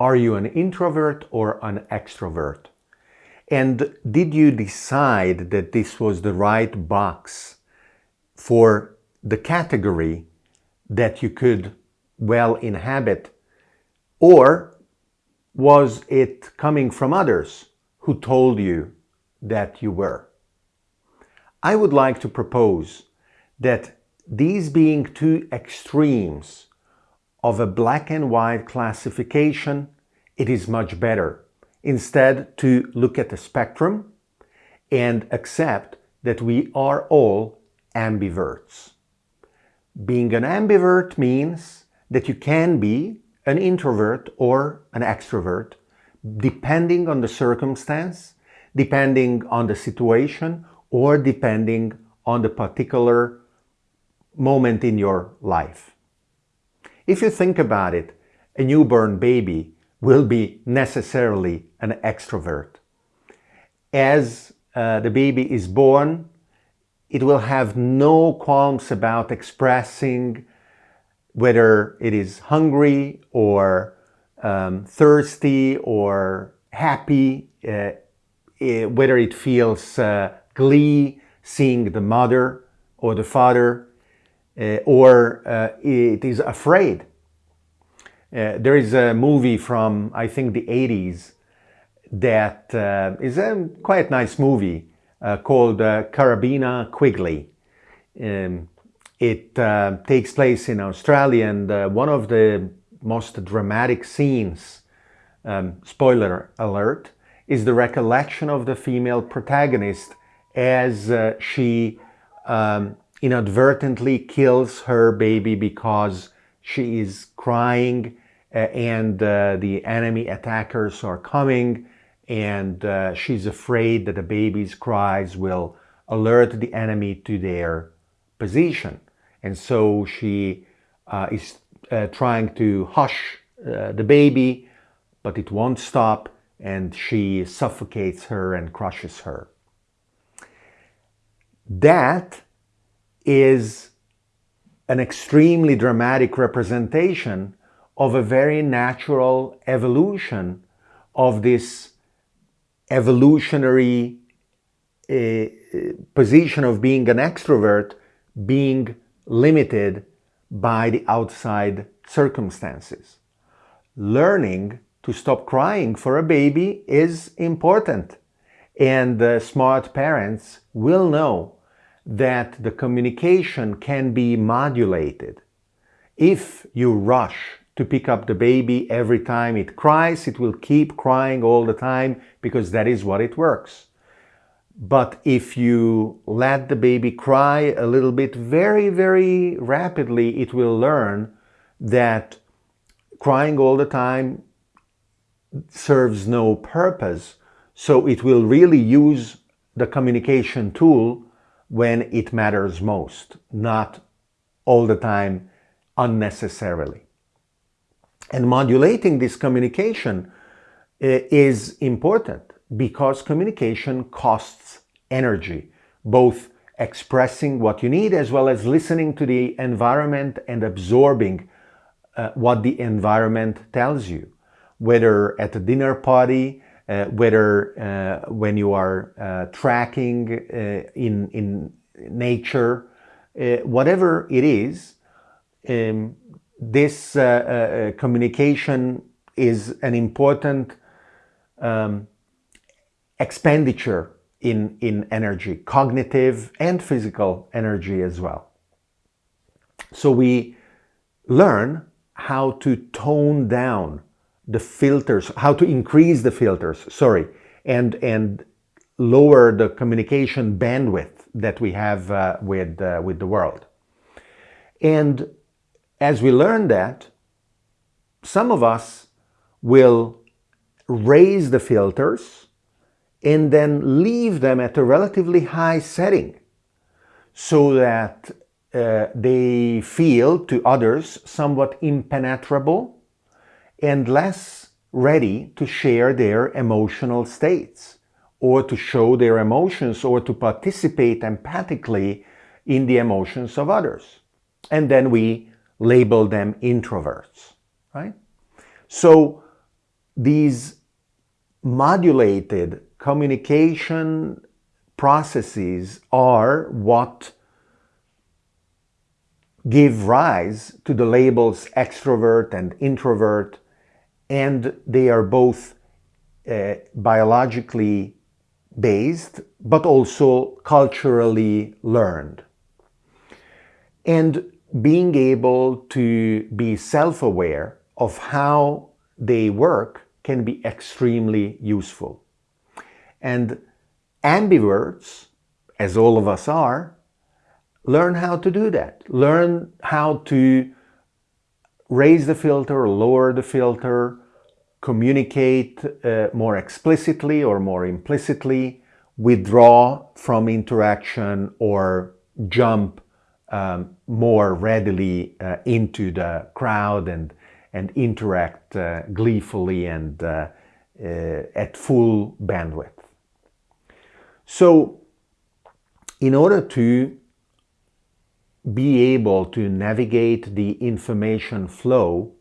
Are you an introvert or an extrovert? And did you decide that this was the right box for the category that you could well inhabit? Or was it coming from others who told you that you were? I would like to propose that these being two extremes of a black and white classification, it is much better instead to look at the spectrum and accept that we are all ambiverts. Being an ambivert means that you can be an introvert or an extrovert depending on the circumstance, depending on the situation, or depending on the particular moment in your life. If you think about it, a newborn baby will be necessarily an extrovert. As uh, the baby is born, it will have no qualms about expressing whether it is hungry or um, thirsty or happy, uh, uh, whether it feels uh, glee seeing the mother or the father, or uh, it is afraid uh, there is a movie from, I think, the 80s that uh, is a quite nice movie uh, called uh, Carabiner Quigley. Um, it uh, takes place in Australia and uh, one of the most dramatic scenes, um, spoiler alert, is the recollection of the female protagonist as she um, inadvertently kills her baby because she is crying uh, and uh, the enemy attackers are coming and uh, she's afraid that the baby's cries will alert the enemy to their position. And so she uh, is uh, trying to hush uh, the baby, but it won't stop and she suffocates her and crushes her. That is an extremely dramatic representation of a very natural evolution of this evolutionary uh, position of being an extrovert being limited by the outside circumstances. Learning to stop crying for a baby is important and the smart parents will know that the communication can be modulated. If you rush to pick up the baby every time it cries, it will keep crying all the time because that is what it works. But if you let the baby cry a little bit very, very rapidly, it will learn that crying all the time serves no purpose. So it will really use the communication tool when it matters most, not all the time unnecessarily. And modulating this communication uh, is important because communication costs energy, both expressing what you need as well as listening to the environment and absorbing uh, what the environment tells you, whether at a dinner party, uh, whether uh, when you are uh, tracking in, in nature, whatever it is, um, this communication is an important um, expenditure in, in energy, cognitive and physical energy as well. So we learn how to tone down the filters, how to increase the filters, sorry, and, and lower the communication bandwidth that we have uh, with, uh, with the world. And as we learn that, some of us will raise the filters and then leave them at a relatively high setting so that uh, they feel to others somewhat impenetrable and less ready to share their emotional states or to show their emotions or to participate empathically in the emotions of others. And then we label them introverts, right? So these modulated communication processes are what give rise to the labels extrovert and introvert, and they are both uh, biologically based, but also culturally learned. And being able to be self-aware of how they work can be extremely useful. And ambiverts, as all of us are, learn how to do that. Learn how to raise the filter, lower the filter, communicate uh, more explicitly or more implicitly, withdraw from interaction or jump um, more readily uh, into the crowd and, and interact uh, gleefully and uh, uh, at full bandwidth. So in order to be able to navigate the information flow,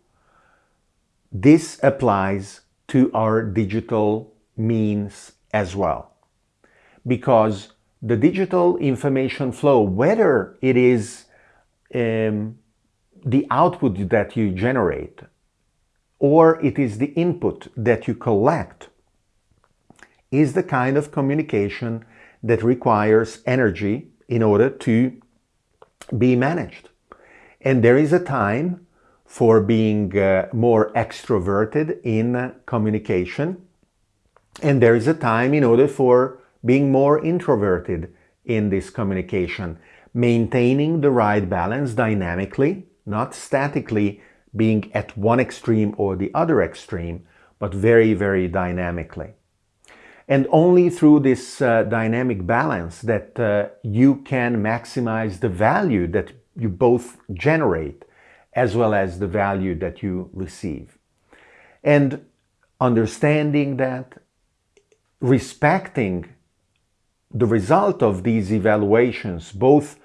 this applies to our digital means as well. Because the digital information flow, whether it is um, the output that you generate or it is the input that you collect, is the kind of communication that requires energy in order to be managed. And there is a time for being uh, more extroverted in communication. And there is a time in order for being more introverted in this communication, maintaining the right balance dynamically, not statically being at one extreme or the other extreme, but very, very dynamically. And only through this uh, dynamic balance that uh, you can maximize the value that you both generate as well as the value that you receive. And understanding that, respecting the result of these evaluations, both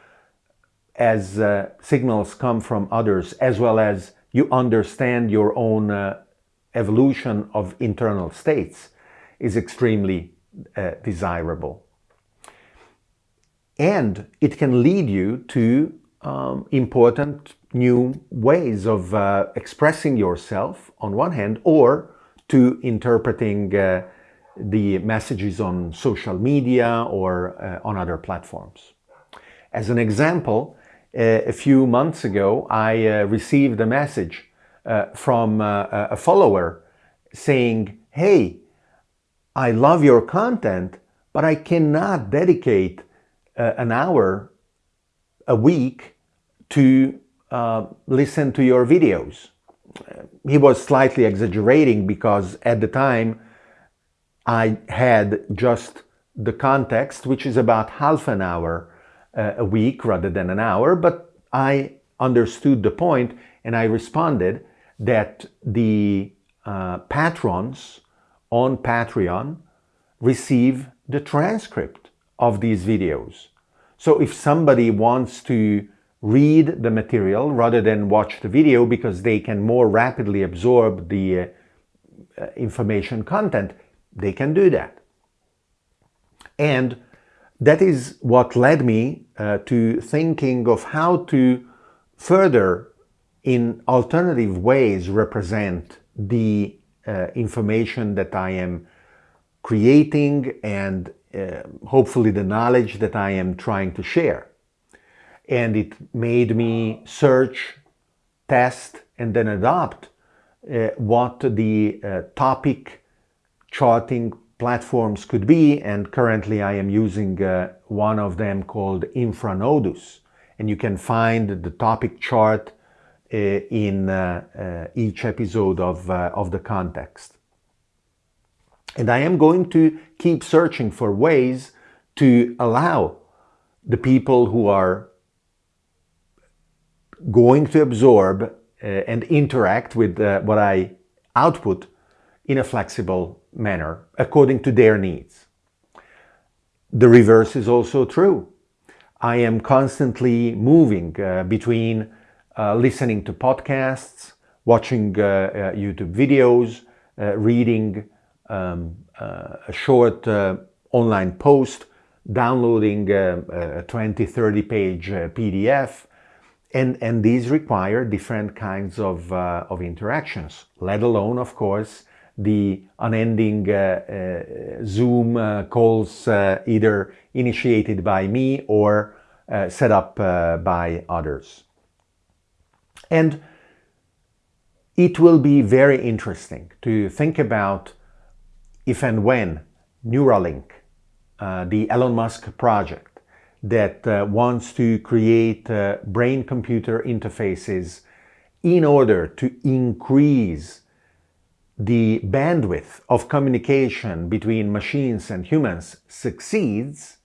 as uh, signals come from others, as well as you understand your own uh, evolution of internal states, is extremely uh, desirable. And it can lead you to um, important new ways of uh, expressing yourself on one hand or to interpreting uh, the messages on social media or uh, on other platforms. As an example, uh, a few months ago I uh, received a message uh, from a follower saying, hey, I love your content, but I cannot dedicate an hour a week to uh, listen to your videos. He was slightly exaggerating because at the time I had just the context, which is about half an hour uh, a week rather than an hour, but I understood the point and I responded that the uh, patrons on Patreon receive the transcript of these videos. So if somebody wants to read the material rather than watch the video because they can more rapidly absorb the uh, uh, information content, they can do that. And that is what led me uh, to thinking of how to further in alternative ways represent the uh, information that I am creating and uh, hopefully the knowledge that I am trying to share. And it made me search, test, and then adopt uh, what the uh, topic charting platforms could be. And currently I am using uh, one of them called Infranodus. And you can find the topic chart in uh, uh, each episode of, of the context. And I am going to keep searching for ways to allow the people who are going to absorb uh, and interact with uh, what I output in a flexible manner according to their needs. The reverse is also true. I am constantly moving uh, between uh, listening to podcasts, watching uh, uh, YouTube videos, uh, reading um, uh, a short uh, online post, downloading a 20, 30 page PDF, and, and these require different kinds of, of interactions, let alone, of course, the unending uh, uh, Zoom uh, calls either initiated by me or set up by others. And it will be very interesting to think about if and when Neuralink, uh, the Elon Musk project that uh, wants to create uh, brain-computer interfaces in order to increase the bandwidth of communication between machines and humans succeeds,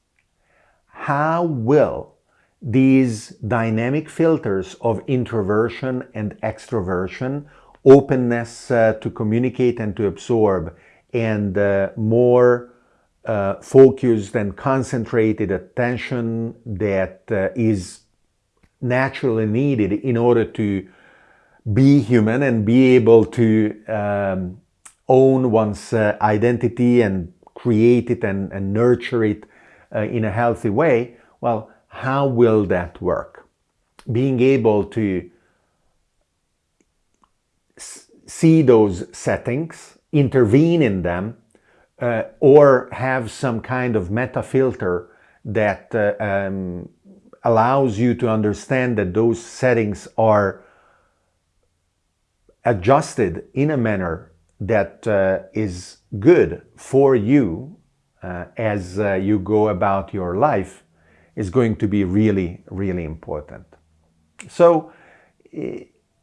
how will these dynamic filters of introversion and extroversion, openness uh, to communicate and to absorb, and uh, more uh, focused and concentrated attention that uh, is naturally needed in order to be human and be able to um, own one's uh, identity and create it and, and nurture it uh, in a healthy way, well, how will that work? Being able to see those settings, intervene in them, uh, or have some kind of meta filter that uh, um, allows you to understand that those settings are adjusted in a manner that uh, is good for you uh, as uh, you go about your life is going to be really, really important. So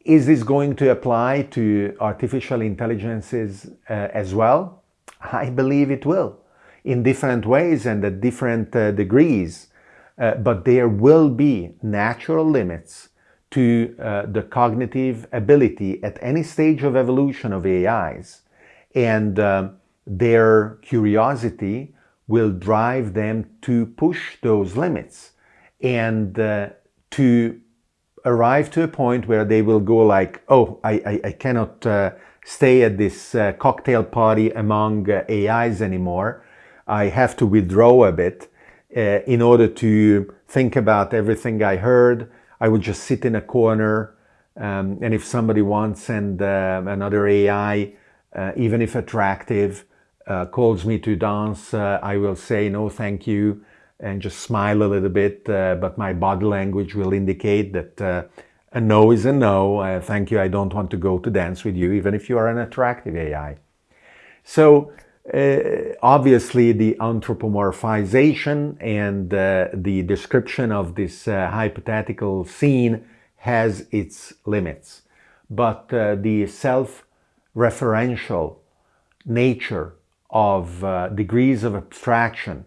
is this going to apply to artificial intelligences uh, as well? I believe it will in different ways and at different uh, degrees, uh, but there will be natural limits to uh, the cognitive ability at any stage of evolution of AIs. And uh, their curiosity will drive them to push those limits and uh, to arrive to a point where they will go like, oh, I, I, I cannot uh, stay at this uh, cocktail party among uh, AIs anymore. I have to withdraw a bit in order to think about everything I heard, I would just sit in a corner um, and if somebody wants and uh, another AI, uh, even if attractive, uh, calls me to dance, uh, I will say no thank you and just smile a little bit, uh, but my body language will indicate that uh, a no is a no, thank you, I don't want to go to dance with you, even if you are an attractive AI. So uh, obviously, the anthropomorphization and uh, the description of this uh, hypothetical scene has its limits. But uh, the self-referential nature of uh, degrees of abstraction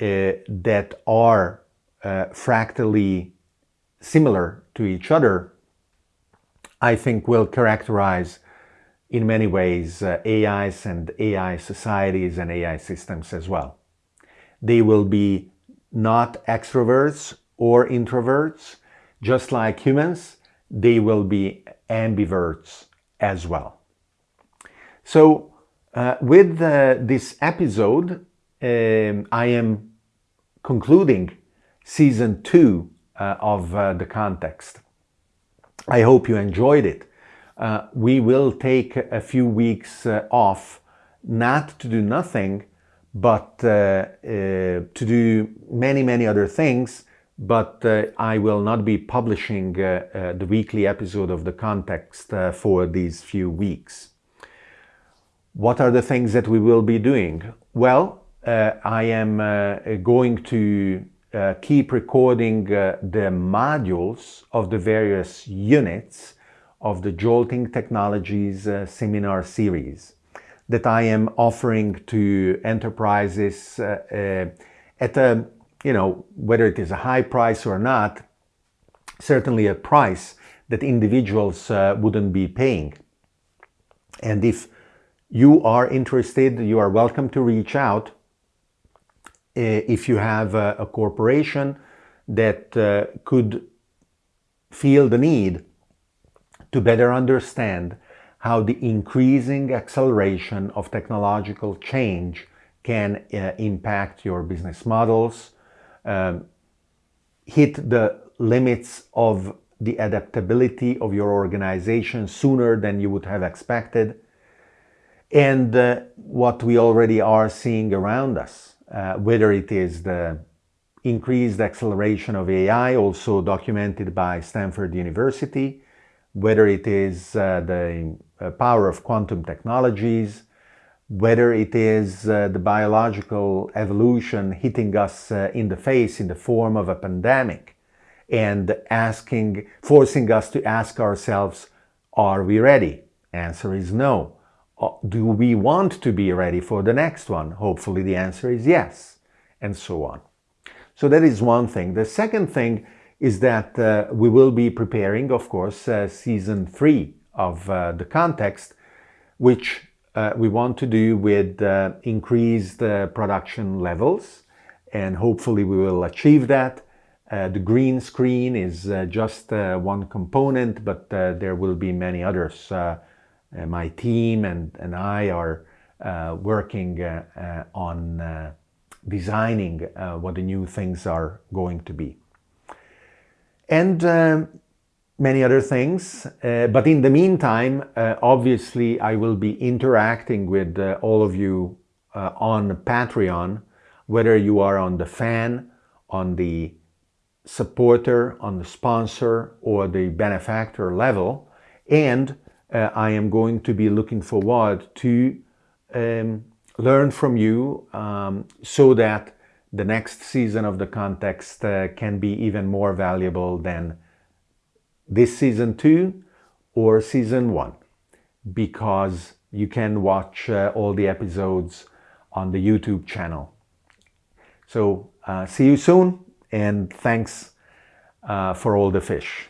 uh, that are fractally similar to each other, I think will characterize in many ways uh, AIs and AI societies and AI systems as well. They will be not extroverts or introverts, just like humans, they will be ambiverts as well. So uh, with uh, this episode, um, I am concluding season two uh, of uh, The Context. I hope you enjoyed it uh, we will take a few weeks uh, off, not to do nothing, but to do many, many other things. But I will not be publishing the weekly episode of The Context for these few weeks. What are the things that we will be doing? Well, I am going to keep recording the modules of the various units of the Jolting Technologies uh, seminar series that I am offering to enterprises uh, uh, at a, you know, whether it is a high price or not, certainly a price that individuals uh, wouldn't be paying. And if you are interested, you are welcome to reach out uh, if you have a, a corporation that uh, could feel the need to better understand how the increasing acceleration of technological change can uh, impact your business models, um, hit the limits of the adaptability of your organization sooner than you would have expected, and uh, what we already are seeing around us, uh, whether it is the increased acceleration of AI, also documented by Stanford University, whether it is uh, the uh, power of quantum technologies, whether it is uh, the biological evolution hitting us uh, in the face in the form of a pandemic and asking, forcing us to ask ourselves, are we ready? Answer is no. Uh, do we want to be ready for the next one? Hopefully the answer is yes, and so on. So that is one thing. The second thing is that uh, we will be preparing, of course, uh, season three of uh, the context, which uh, we want to do with uh, increased production levels and hopefully we will achieve that. the green screen is just one component but there will be many others. My team and, and I are working on designing what the new things are going to be. And um, many other things. Uh, but in the meantime, uh, obviously, I will be interacting with uh, all of you uh, on Patreon, whether you are on the fan, on the supporter, on the sponsor, or the benefactor level. And uh, I am going to be looking forward to um, learn from you um, so that the next season of the context uh, can be even more valuable than this season two or season one because you can watch uh, all the episodes on the YouTube channel. So uh, see you soon and thanks uh, for all the fish.